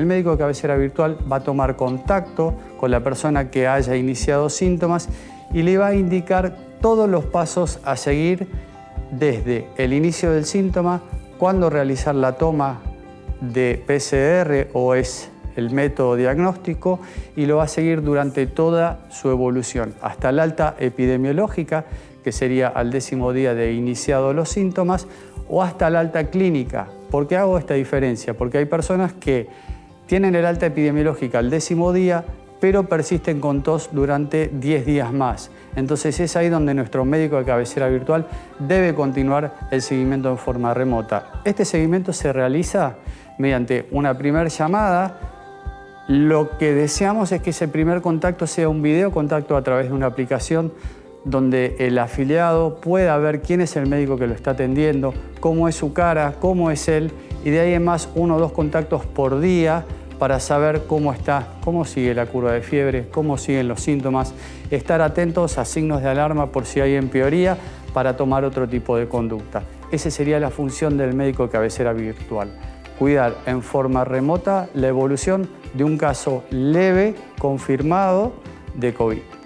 El médico de cabecera virtual va a tomar contacto con la persona que haya iniciado síntomas y le va a indicar todos los pasos a seguir desde el inicio del síntoma, cuándo realizar la toma de PCR o es el método diagnóstico y lo va a seguir durante toda su evolución, hasta la alta epidemiológica, que sería al décimo día de iniciado los síntomas, o hasta la alta clínica. ¿Por qué hago esta diferencia? Porque hay personas que tienen el alta epidemiológica al décimo día, pero persisten con tos durante 10 días más. Entonces es ahí donde nuestro médico de cabecera virtual debe continuar el seguimiento en forma remota. Este seguimiento se realiza mediante una primera llamada. Lo que deseamos es que ese primer contacto sea un video contacto a través de una aplicación donde el afiliado pueda ver quién es el médico que lo está atendiendo, cómo es su cara, cómo es él, y de ahí en más uno o dos contactos por día para saber cómo está, cómo sigue la curva de fiebre, cómo siguen los síntomas, estar atentos a signos de alarma por si hay empeoría para tomar otro tipo de conducta. Esa sería la función del médico de cabecera virtual, cuidar en forma remota la evolución de un caso leve confirmado de COVID.